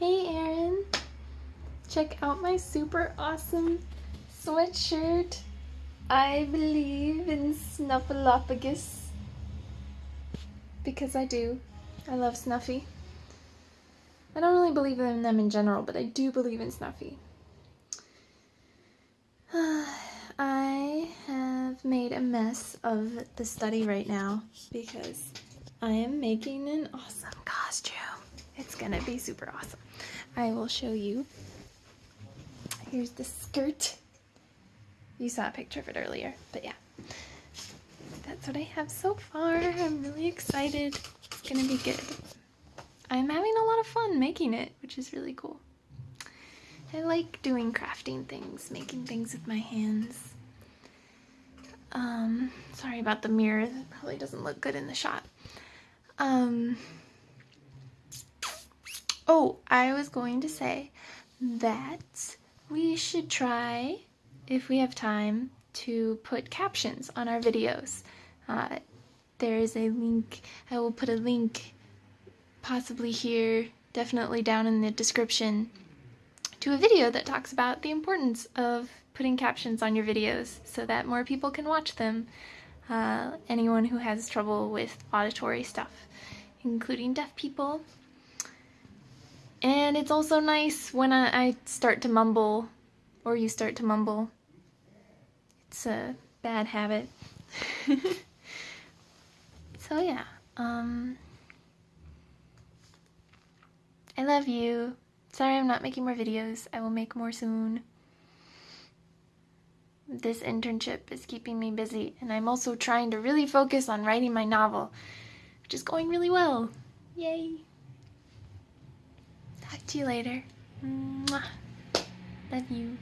Hey Aaron, check out my super awesome sweatshirt. I believe in Snuffleupagus. Because I do. I love Snuffy. I don't really believe in them in general, but I do believe in Snuffy. I have made a mess of the study right now because I am making an awesome costume. It's gonna be super awesome. I will show you. Here's the skirt. You saw a picture of it earlier, but yeah. That's what I have so far. I'm really excited. It's gonna be good. I'm having a lot of fun making it, which is really cool. I like doing crafting things, making things with my hands. Um, sorry about the mirror. That probably doesn't look good in the shot. Um, oh, I was going to say that we should try, if we have time, to put captions on our videos. Uh, there is a link, I will put a link possibly here, definitely down in the description, to a video that talks about the importance of putting captions on your videos so that more people can watch them. Uh, anyone who has trouble with auditory stuff, including deaf people. And it's also nice when I, I start to mumble, or you start to mumble. It's a bad habit. so yeah, um, I love you. Sorry I'm not making more videos. I will make more soon. This internship is keeping me busy, and I'm also trying to really focus on writing my novel, which is going really well. Yay! To you later. Mwah. Love you.